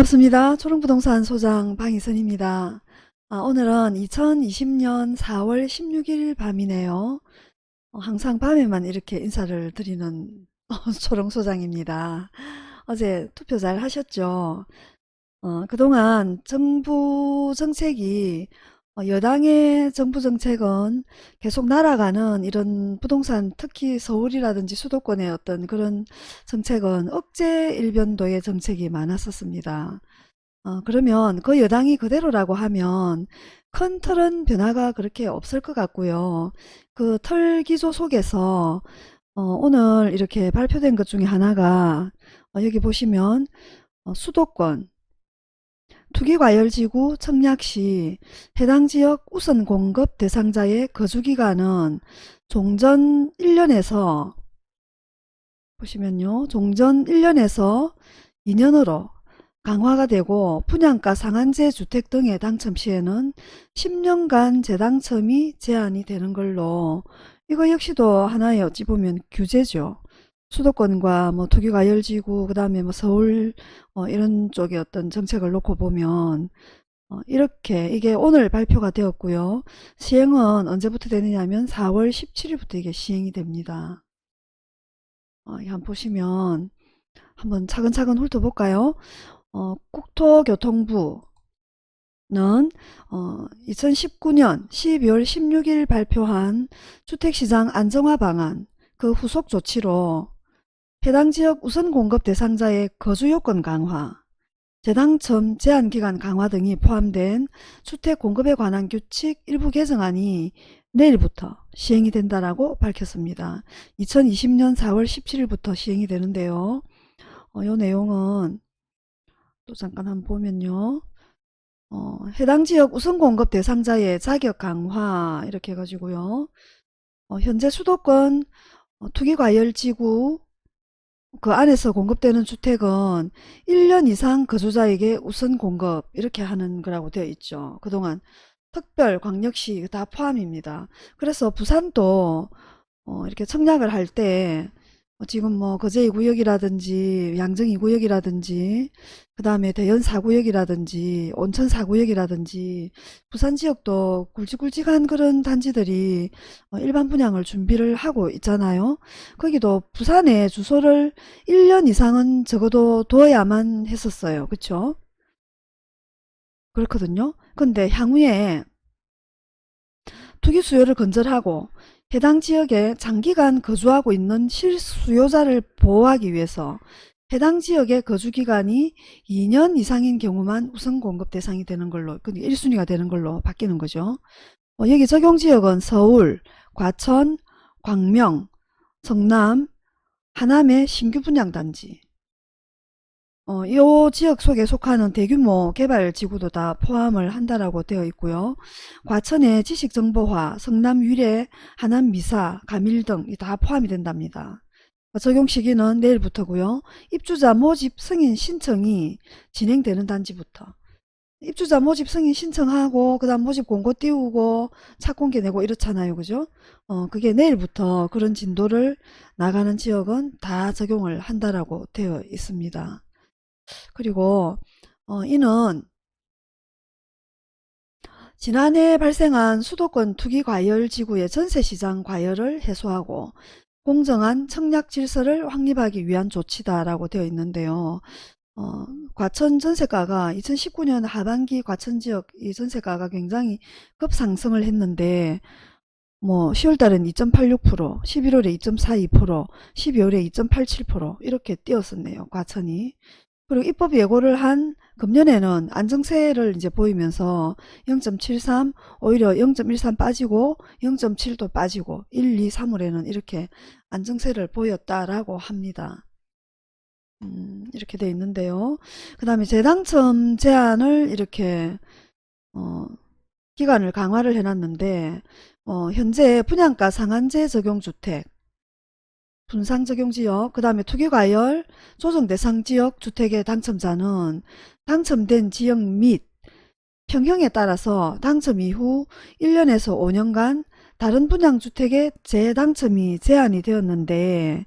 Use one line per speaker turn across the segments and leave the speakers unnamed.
반갑습니다. 초롱부동산 소장 방희선입니다. 아, 오늘은 2020년 4월 16일 밤이네요. 어, 항상 밤에만 이렇게 인사를 드리는 초롱소장입니다. 어제 투표 잘 하셨죠? 어, 그동안 정부 정책이 어, 여당의 정부 정책은 계속 날아가는 이런 부동산 특히 서울이라든지 수도권의 어떤 그런 정책은 억제 일변도의 정책이 많았었습니다. 어, 그러면 그 여당이 그대로라고 하면 큰 틀은 변화가 그렇게 없을 것 같고요. 그 틀 기조 속에서 어, 오늘 이렇게 발표된 것 중에 하나가 어, 여기 보시면 어, 수도권 투기과열지구 청약 시 해당 지역 우선 공급 대상자의 거주기간은 종전 1년에서 보시면요. 종전 1년에서 2년으로 강화가 되고 분양가 상한제 주택 등의 당첨 시에는 10년간 재당첨이 제한이 되는 걸로 이거 역시도 하나의 어찌 보면 규제죠. 수도권과 뭐 투기과열지구 그 다음에 뭐 서울 어, 이런 쪽의 어떤 정책을 놓고 보면 어, 이렇게 이게 오늘 발표가 되었고요. 시행은 언제부터 되느냐면 4월 17일부터 이게 시행이 됩니다. 어, 한번 보시면 한번 차근차근 훑어볼까요? 어, 국토교통부는 어, 2019년 12월 16일 발표한 주택시장 안정화 방안 그 후속 조치로 해당 지역 우선 공급 대상자의 거주 요건 강화, 재당첨 제한기간 강화 등이 포함된 주택 공급에 관한 규칙 일부 개정안이 내일부터 시행이 된다라고 밝혔습니다. 2020년 4월 17일부터 시행이 되는데요. 어, 이 내용은 또 잠깐 한번 보면요. 어, 해당 지역 우선 공급 대상자의 자격 강화 이렇게 해가지고요. 어, 현재 수도권 어, 투기과열지구 그 안에서 공급되는 주택은 1년 이상 거주자에게 우선 공급 이렇게 하는 거라고 되어 있죠. 그동안 특별 광역시 다 포함입니다. 그래서 부산도 어 이렇게 청약을 할때 어, 지금 뭐 거제 2구역이라든지 양정 2구역이라든지 그 다음에 대연 4구역이라든지 온천 4구역이라든지 부산 지역도 굵직굵직한 그런 단지들이 어, 일반 분양을 준비를 하고 있잖아요. 거기도 부산에 주소를 1년 이상은 적어도 둬야만 했었어요. 그쵸? 그렇거든요. 근데 향후에 투기 수요를 건절하고 해당 지역에 장기간 거주하고 있는 실수요자를 보호하기 위해서 해당 지역의 거주기간이 2년 이상인 경우만 우선 공급 대상이 되는 걸로 1순위가 그러니까 되는 걸로 바뀌는 거죠. 어, 여기 적용지역은 서울, 과천, 광명, 성남, 하남의 신규 분양단지 어, 이 지역 속에 속하는 대규모 개발 지구도 다 포함을 한다라고 되어 있고요. 과천의 지식정보화, 성남 유래, 하남 미사, 가밀 등 다 포함이 된답니다. 적용 시기는 내일부터고요. 입주자 모집 승인 신청이 진행되는 단지부터 입주자 모집 승인 신청하고 그 다음 모집 공고 띄우고 착공기 내고 이렇잖아요. 그죠? 어, 그게 내일부터 그런 진도를 나가는 지역은 다 적용을 한다라고 되어 있습니다. 그리고 어, 이는 지난해 발생한 수도권 투기 과열 지구의 전세시장 과열을 해소하고 공정한 청약 질서를 확립하기 위한 조치다라고 되어 있는데요. 어, 과천 전세가가 2019년 하반기 과천 지역 이 전세가가 굉장히 급상승을 했는데 뭐 10월달은 2.86%, 11월에 2.42%, 12월에 2.87% 이렇게 뛰었었네요. 과천이. 그리고 입법 예고를 한 금년에는 안정세를 이제 보이면서 0.73 오히려 0.13 빠지고 0.7도 빠지고 1, 2, 3월에는 이렇게 안정세를 보였다라고 합니다. 음, 이렇게 돼 있는데요. 그 다음에 재당첨 제한을 이렇게 어, 기간을 강화를 해놨는데 어, 현재 분양가 상한제 적용 주택 분상적용지역, 그 다음에 투기과열, 조정대상지역 주택의 당첨자는 당첨된 지역 및 평형에 따라서 당첨 이후 1년에서 5년간 다른 분양 주택의 재당첨이 제한이 되었는데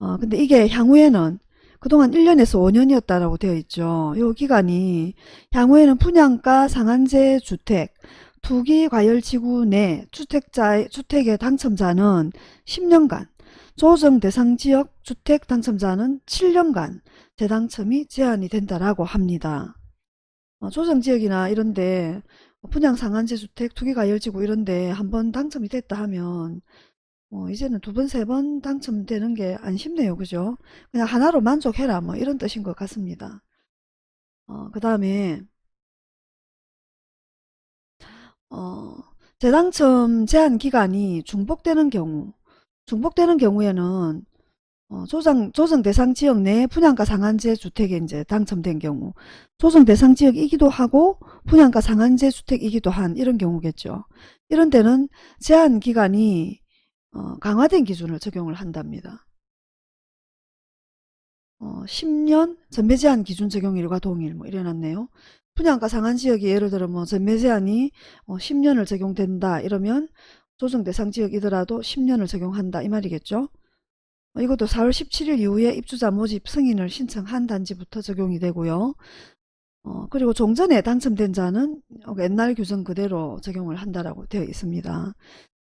어, 근데 이게 향후에는 그동안 1년에서 5년이었다라고 되어 있죠. 이 기간이 향후에는 분양가 상한제 주택, 투기 과열지구 내 주택자, 주택의 당첨자는 10년간, 조정 대상 지역 주택 당첨자는 7년간 재당첨이 제한이 된다라고 합니다. 어, 조정 지역이나 이런데 분양 상한제 주택, 투기 과열지구 이런데 한번 당첨이 됐다 하면 어, 이제는 두 번, 세 번 당첨되는 게 안 쉽네요. 그죠? 그냥 하나로 만족해라. 뭐 이런 뜻인 것 같습니다. 어, 그 다음에 어, 재당첨 제한 기간이 중복되는 경우 중복되는 경우에는 어, 조정, 조정 대상 지역 내 분양가 상한제 주택에 이제 당첨된 경우 조정 대상 지역이기도 하고 분양가 상한제 주택이기도 한 이런 경우겠죠. 이런 데는 제한 기간이 어, 강화된 기준을 적용을 한답니다. 어, 10년 전매 제한 기준 적용일과 동일 뭐 이래놨네요. 분양가 상한 지역이 예를 들어 뭐 전매 제한이 어, 10년을 적용된다 이러면 조정 대상 지역이더라도 10년을 적용한다 이 말이겠죠. 어, 이것도 4월 17일 이후에 입주자 모집 승인을 신청한 단지부터 적용이 되고요. 어, 그리고 종전에 당첨된 자는 옛날 규정 그대로 적용을 한다라고 되어 있습니다.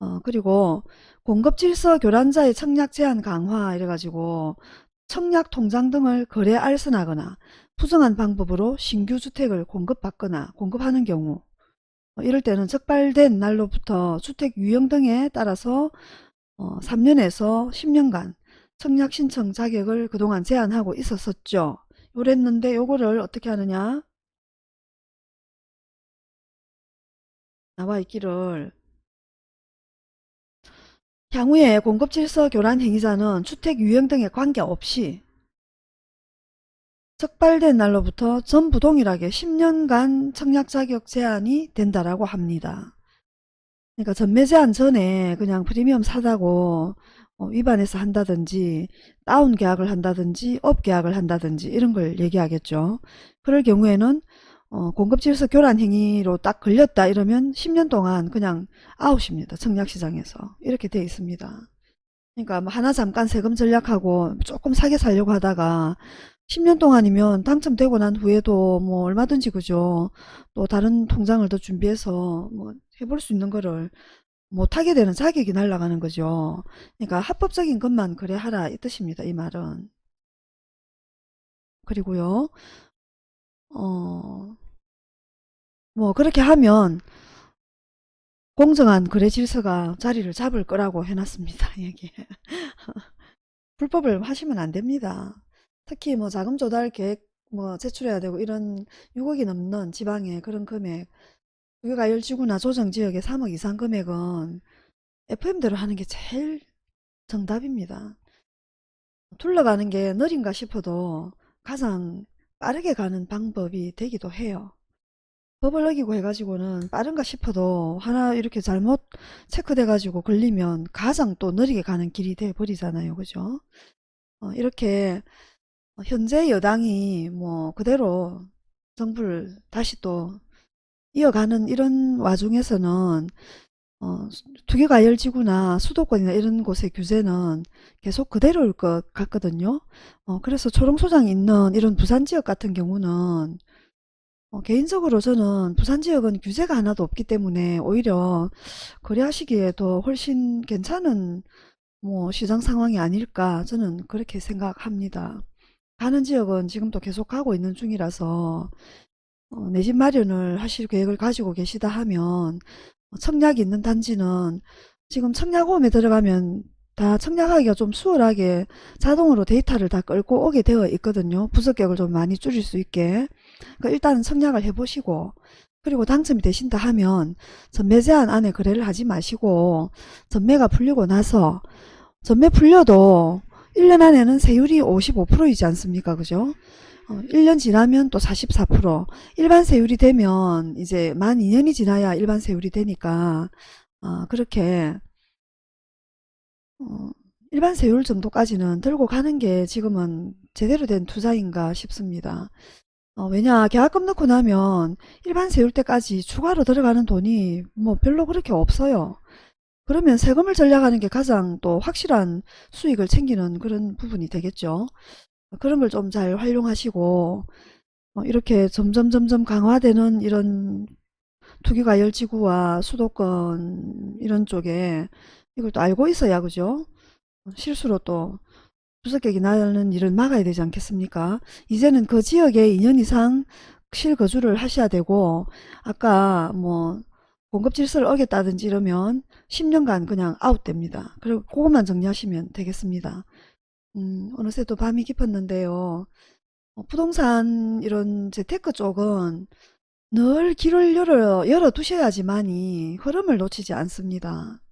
어, 그리고 공급질서 교란자의 청약 제한 강화 이래가지고 청약 통장 등을 거래 알선하거나 부정한 방법으로 신규 주택을 공급받거나 공급하는 경우 어, 이럴 때는 적발된 날로부터 주택 유형 등에 따라서 어, 3년에서 10년간 청약 신청 자격을 그동안 제한하고 있었었죠. 요랬는데 요거를 어떻게 하느냐 나와 있기를 향후에 공급질서 교란 행위자는 주택 유형 등에 관계없이 적발된 날로부터 전부 동일하게 10년간 청약 자격 제한이 된다라고 합니다. 그러니까 전매 제한 전에 그냥 프리미엄 사다고 어, 위반해서 한다든지 다운 계약을 한다든지 업 계약을 한다든지 이런 걸 얘기하겠죠. 그럴 경우에는 어, 공급질서 교란 행위로 딱 걸렸다 이러면 10년 동안 그냥 아웃입니다. 청약시장에서. 이렇게 돼 있습니다. 그러니까 뭐 하나 잠깐 세금 절약하고 조금 싸게 살려고 하다가 10년 동안이면 당첨되고 난 후에도 뭐 얼마든지 그죠. 또 다른 통장을 더 준비해서 뭐 해볼 수 있는 거를 못하게 되는 자격이 날아가는 거죠. 그러니까 합법적인 것만 그래 하라 이 뜻입니다. 이 말은. 그리고요. 어, 뭐 그렇게 하면 공정한 거래 질서가 자리를 잡을 거라고 해놨습니다. 여기 불법을 하시면 안 됩니다. 특히 뭐 자금 조달 계획 뭐 제출해야 되고 이런 6억이 넘는 지방의 그런 금액 국유가열지구나 조정지역의 3억 이상 금액은 FM대로 하는 게 제일 정답입니다. 둘러가는 게 느린가 싶어도 가장 빠르게 가는 방법이 되기도 해요. 법을 어기고 해가지고는 빠른가 싶어도 하나 이렇게 잘못 체크돼 가지고 걸리면 가장 또 느리게 가는 길이 돼 버리잖아요. 그죠? 어, 이렇게 현재 여당이 뭐 그대로 정부를 다시 또 이어가는 이런 와중에서는 어, 투기과열지구나 수도권이나 이런 곳의 규제는 계속 그대로일 것 같거든요. 어, 그래서 초롱소장이 있는 이런 부산 지역 같은 경우는 어, 개인적으로 저는 부산 지역은 규제가 하나도 없기 때문에 오히려 거래하시기에 더 훨씬 괜찮은 뭐 시장 상황이 아닐까 저는 그렇게 생각합니다. 가는 지역은 지금도 계속 가고 있는 중이라서 어, 내 집 마련을 하실 계획을 가지고 계시다 하면 청약이 있는 단지는 지금 청약홈에 들어가면 다 청약하기가 좀 수월하게 자동으로 데이터를 다 끌고 오게 되어 있거든요. 부적격을 좀 많이 줄일 수 있게. 그러니까 일단은 청약을 해보시고 그리고 당첨이 되신다 하면 전매 제한 안에 거래를 하지 마시고 전매가 풀리고 나서 전매 풀려도 1년 안에는 세율이 55%이지 않습니까? 그죠? 어, 1년 지나면 또 44% 일반 세율이 되면 이제 만 2년이 지나야 일반 세율이 되니까 어, 그렇게 어, 일반 세율 정도까지는 들고 가는 게 지금은 제대로 된 투자인가 싶습니다. 어, 왜냐 계약금 넣고 나면 일반 세율 때까지 추가로 들어가는 돈이 뭐 별로 그렇게 없어요. 그러면 세금을 전략하는 게 가장 또 확실한 수익을 챙기는 그런 부분이 되겠죠. 그런 걸 좀 잘 활용하시고 어, 이렇게 점점 점점 강화되는 이런 투기과열지구와 수도권 이런 쪽에 이걸 또 알고 있어야 그죠? 실수로 또 수석객이 나는 일을 막아야 되지 않겠습니까? 이제는 그 지역에 2년 이상 실거주를 하셔야 되고 아까 뭐 공급 질서를 어겼다든지 이러면 10년간 그냥 아웃됩니다. 그리고 그것만 정리하시면 되겠습니다. 음, 어느새 또 밤이 깊었는데요. 어, 부동산 이런 재테크 쪽은 늘 길을 열어, 열어 두셔야지만이 흐름을 놓치지 않습니다.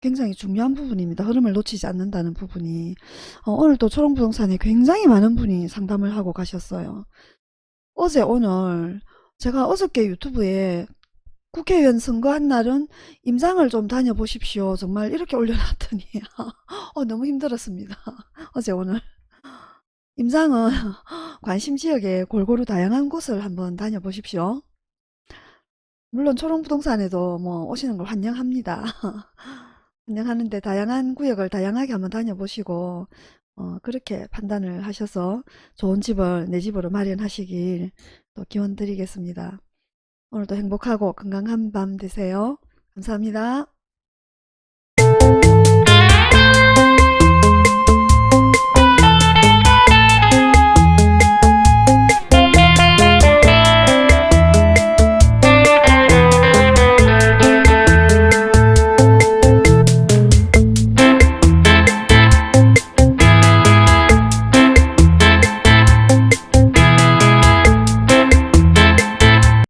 굉장히 중요한 부분입니다. 흐름을 놓치지 않는다는 부분이. 어, 오늘 또 초롱부동산에 굉장히 많은 분이 상담을 하고 가셨어요. 어제 오늘 제가 어저께 유튜브에 국회의원 선거한 날은 임장을 좀 다녀보십시오. 정말 이렇게 올려놨더니 어, 너무 힘들었습니다. 어제 오늘. 임장은 관심 지역에 골고루 다양한 곳을 한번 다녀보십시오. 물론 초롱부동산에도 뭐 오시는 걸 환영합니다. 환영하는데 다양한 구역을 다양하게 한번 다녀보시고 어, 그렇게 판단을 하셔서 좋은 집을 내 집으로 마련하시길 또 기원 드리겠습니다. 오늘도 행복하고 건강한 밤 되세요. 감사합니다.